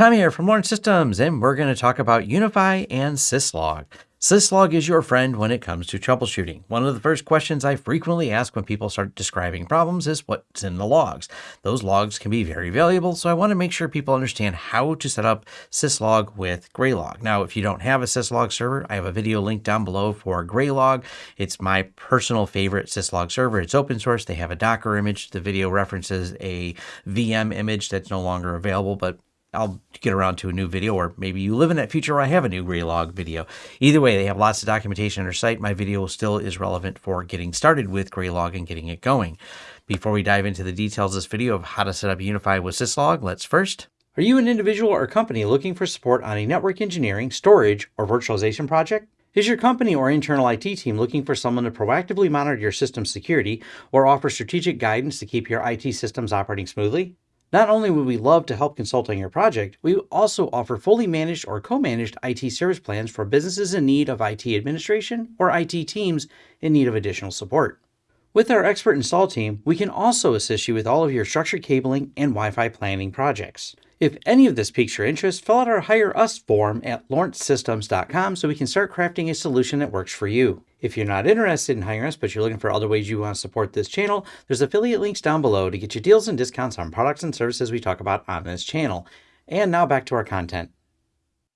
Tom here from Lawrence Systems, and we're going to talk about UniFi and Syslog. Syslog is your friend when it comes to troubleshooting. One of the first questions I frequently ask when people start describing problems is what's in the logs. Those logs can be very valuable, so I want to make sure people understand how to set up Syslog with Graylog. Now, if you don't have a Syslog server, I have a video link down below for Graylog. It's my personal favorite Syslog server. It's open source. They have a Docker image. The video references a VM image that's no longer available, but I'll get around to a new video, or maybe you live in that future where I have a new Graylog video. Either way, they have lots of documentation on their site. My video still is relevant for getting started with Graylog and getting it going. Before we dive into the details of this video of how to set up UniFi with Syslog, let's first. Are you an individual or company looking for support on a network engineering, storage, or virtualization project? Is your company or internal IT team looking for someone to proactively monitor your system security or offer strategic guidance to keep your IT systems operating smoothly? Not only would we love to help consult on your project, we also offer fully managed or co-managed IT service plans for businesses in need of IT administration or IT teams in need of additional support. With our expert install team, we can also assist you with all of your structured cabling and Wi-Fi planning projects. If any of this piques your interest, fill out our Hire Us form at lawrencesystems.com so we can start crafting a solution that works for you. If you're not interested in hiring us, but you're looking for other ways you want to support this channel, there's affiliate links down below to get you deals and discounts on products and services we talk about on this channel. And now back to our content.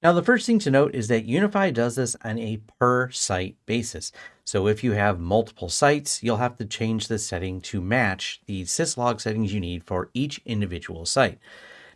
Now, the first thing to note is that UniFi does this on a per site basis. So if you have multiple sites, you'll have to change the setting to match the syslog settings you need for each individual site.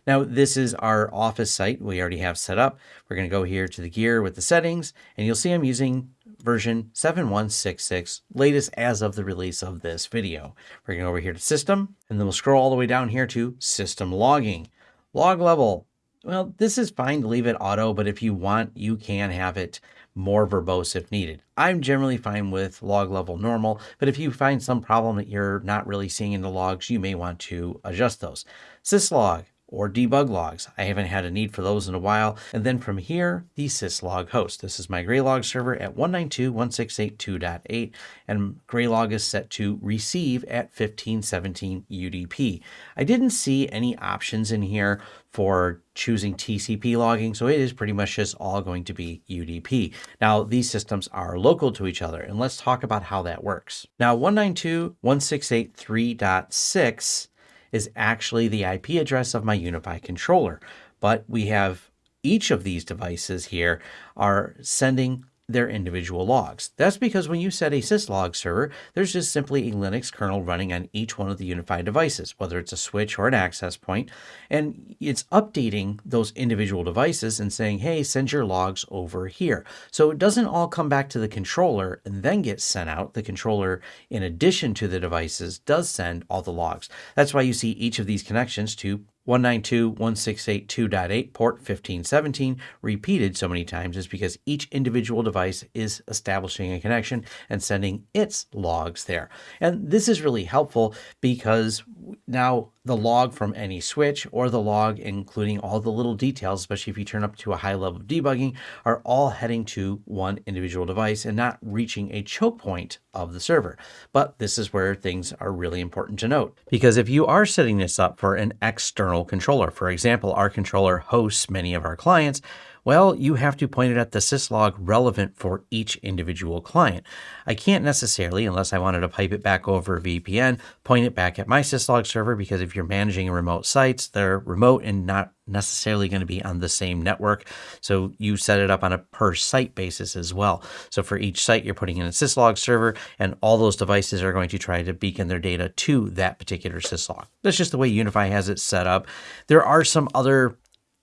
Now, this is our office site we already have set up. We're going to go here to the gear with the settings, and you'll see I'm using version 7166, latest as of the release of this video. We're going to go over here to System, and then we'll scroll all the way down here to System Logging. Log level. Well, this is fine to leave it auto, but if you want, you can have it more verbose if needed. I'm generally fine with log level normal, but if you find some problem that you're not really seeing in the logs, you may want to adjust those. Syslog, or debug logs. I haven't had a need for those in a while. And then from here, the syslog host. This is my Graylog server at 192.168.2.8, and Graylog is set to receive at 1517 UDP. I didn't see any options in here for choosing TCP logging, so it is pretty much just all going to be UDP. Now, these systems are local to each other, and let's talk about how that works. Now, 192.168.3.6 is actually the IP address of my UniFi controller. But we have each of these devices here are sending their individual logs. That's because when you set a syslog server, there's just simply a Linux kernel running on each one of the unified devices, whether it's a switch or an access point, and it's updating those individual devices and saying, hey, send your logs over here. So it doesn't all come back to the controller and then get sent out. The controller, in addition to the devices, does send all the logs. That's why you see each of these connections to 192.168.2.8 port 1517 repeated so many times is because each individual device is establishing a connection and sending its logs there. And this is really helpful because now the log from any switch or the log including all the little details, especially if you turn up to a high level of debugging, are all heading to one individual device and not reaching a choke point of the server. But this is where things are really important to note. Because if you are setting this up for an external controller, for example, our controller hosts many of our clients, well, you have to point it at the syslog relevant for each individual client. I can't necessarily, unless I wanted to pipe it back over VPN, point it back at my syslog server because if you're managing remote sites, they're remote and not necessarily going to be on the same network. So you set it up on a per site basis as well. So for each site, you're putting in a syslog server and all those devices are going to try to beacon their data to that particular syslog. That's just the way UniFi has it set up. There are some other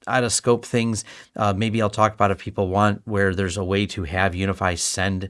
out of scope things. Uh, maybe I'll talk about if people want where there's a way to have UniFi send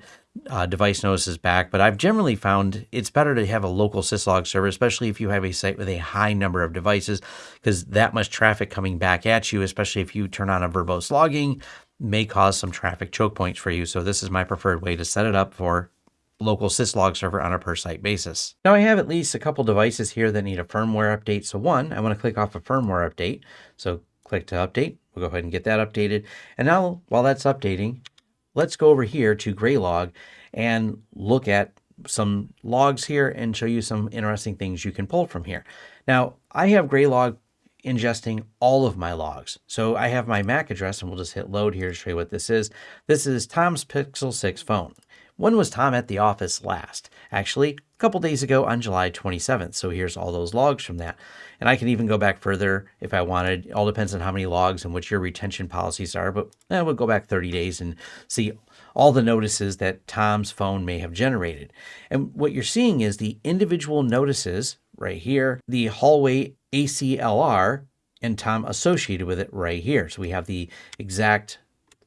uh, device notices back, but I've generally found it's better to have a local syslog server, especially if you have a site with a high number of devices, because that much traffic coming back at you, especially if you turn on a verbose logging, may cause some traffic choke points for you. So this is my preferred way to set it up for local syslog server on a per site basis. Now I have at least a couple devices here that need a firmware update. So one, I want to click off a firmware update. So click to update. We'll go ahead and get that updated. And now while that's updating, let's go over here to Graylog and look at some logs here and show you some interesting things you can pull from here. Now I have Graylog ingesting all of my logs. So I have my MAC address and we'll just hit load here to show you what this is. This is Tom's Pixel 6 phone. When was Tom at the office last? Actually, couple days ago on July 27th. So here's all those logs from that. And I can even go back further if I wanted. It all depends on how many logs and what your retention policies are. But eh, we'll go back 30 days and see all the notices that Tom's phone may have generated. And what you're seeing is the individual notices right here, the hallway ACLR, and Tom associated with it right here. So we have the exact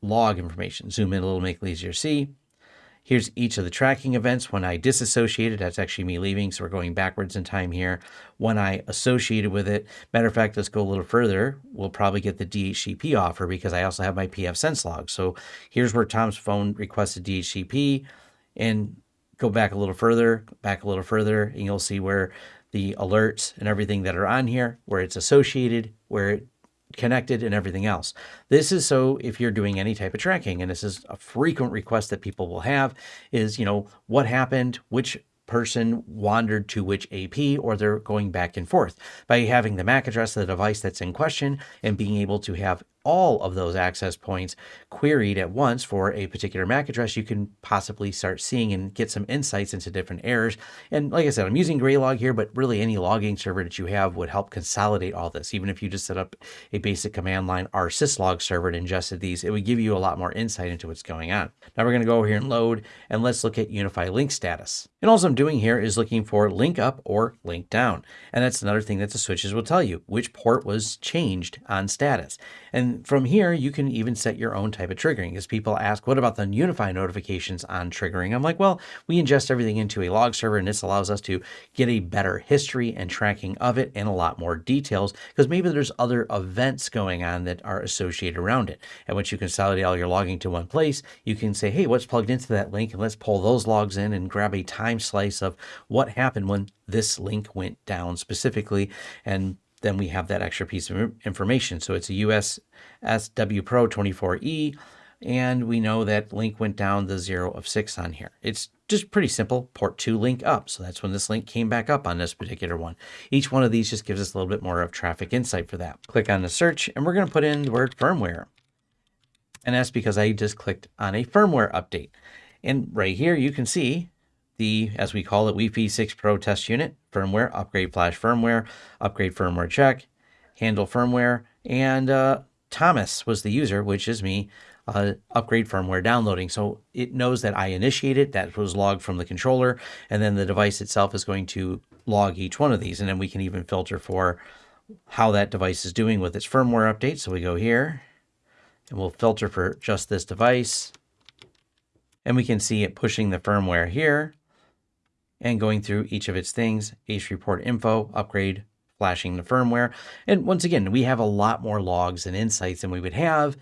log information. Zoom in a little, make it easier to see. Here's each of the tracking events. When I disassociated, that's actually me leaving. So we're going backwards in time here. When I associated with it, matter of fact, let's go a little further. We'll probably get the DHCP offer because I also have my pfSense log. So here's where Tom's phone requested DHCP and go back a little further, back a little further, and you'll see where the alerts and everything that are on here, where it's associated, where it connected and everything else. This is so if you're doing any type of tracking, and this is a frequent request that people will have is, you know, what happened, which person wandered to which AP or they're going back and forth. By having the MAC address of the device that's in question and being able to have all of those access points queried at once for a particular MAC address, you can possibly start seeing and get some insights into different errors. And like I said, I'm using Graylog here, but really any logging server that you have would help consolidate all this. Even if you just set up a basic command line rsyslog server and ingested these, it would give you a lot more insight into what's going on. Now we're going to go over here and load, and let's look at UniFi link status. And all I'm doing here is looking for link up or link down. And that's another thing that the switches will tell you, which port was changed on status. And from here, you can even set your own type of triggering. As people ask, what about the UniFi notifications on triggering? I'm like, well, we ingest everything into a log server, and this allows us to get a better history and tracking of it and a lot more details because maybe there's other events going on that are associated around it. And once you consolidate all your logging to one place, you can say, hey, what's plugged into that link? And let's pull those logs in and grab a time slice of what happened when this link went down specifically and then we have that extra piece of information. So it's a USSW Pro 24E, and we know that link went down the zero of six on here. It's just pretty simple, port two link up. So that's when this link came back up on this particular one. Each one of these just gives us a little bit more of traffic insight for that. Click on the search, and we're going to put in the word firmware. And that's because I just clicked on a firmware update. And right here, you can see the, as we call it, Wi-Fi 6 Pro test unit, firmware, upgrade flash firmware, upgrade firmware check, handle firmware, and uh, Thomas was the user, which is me, uh, upgrade firmware downloading. So it knows that I initiated, that was logged from the controller, and then the device itself is going to log each one of these. And then we can even filter for how that device is doing with its firmware update. So we go here and we'll filter for just this device. And we can see it pushing the firmware here and going through each of its things, H report info, upgrade, flashing the firmware. And once again, we have a lot more logs and insights than we would have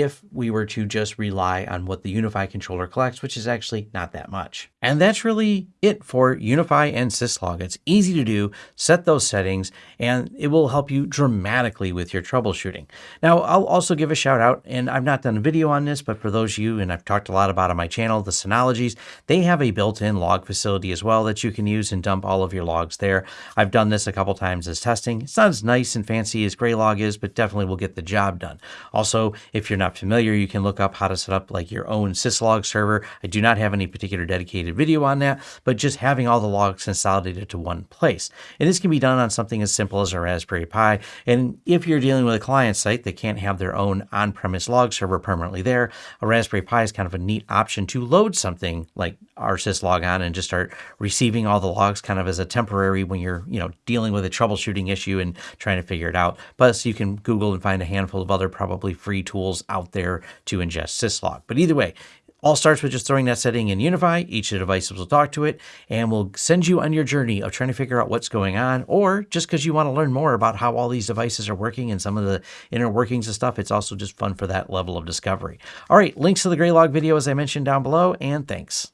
if we were to just rely on what the UniFi controller collects, which is actually not that much. And that's really it for UniFi and Syslog. It's easy to do, set those settings, and it will help you dramatically with your troubleshooting. Now, I'll also give a shout out, and I've not done a video on this, but for those of you, and I've talked a lot about on my channel, the Synologies, they have a built-in log facility as well that you can use and dump all of your logs there. I've done this a couple times as testing. It's not as nice and fancy as Graylog is, but definitely will get the job done. Also, if you're not not familiar, you can look up how to set up like your own syslog server. I do not have any particular dedicated video on that, but just having all the logs consolidated to one place. And this can be done on something as simple as a Raspberry Pi. And if you're dealing with a client site that can't have their own on-premise log server permanently there, a Raspberry Pi is kind of a neat option to load something like rsyslog on and just start receiving all the logs kind of as a temporary when you're, you know, dealing with a troubleshooting issue and trying to figure it out. Plus, you can Google and find a handful of other probably free tools out there to ingest syslog. But either way, all starts with just throwing that setting in UniFi. Each of the devices will talk to it and will send you on your journey of trying to figure out what's going on, or just because you want to learn more about how all these devices are working and some of the inner workings of stuff. It's also just fun for that level of discovery. All right, links to the Graylog video, as I mentioned down below, and thanks.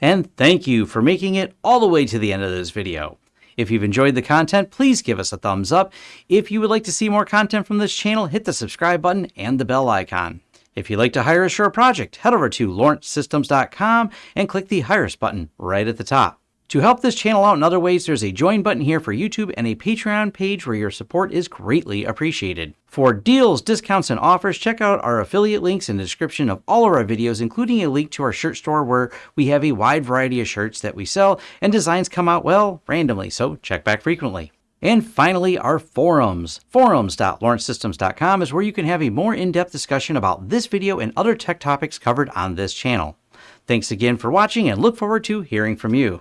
And thank you for making it all the way to the end of this video. If you've enjoyed the content, please give us a thumbs up. If you would like to see more content from this channel, hit the subscribe button and the bell icon. If you'd like to hire a project, head over to lawrencesystems.com and click the Hire Us button right at the top. To help this channel out in other ways, there's a join button here for YouTube and a Patreon page where your support is greatly appreciated. For deals, discounts, and offers, check out our affiliate links in the description of all of our videos, including a link to our shirt store where we have a wide variety of shirts that we sell and designs come out, well, randomly, so check back frequently. And finally, our forums. Forums.lawrencesystems.com is where you can have a more in-depth discussion about this video and other tech topics covered on this channel. Thanks again for watching and look forward to hearing from you.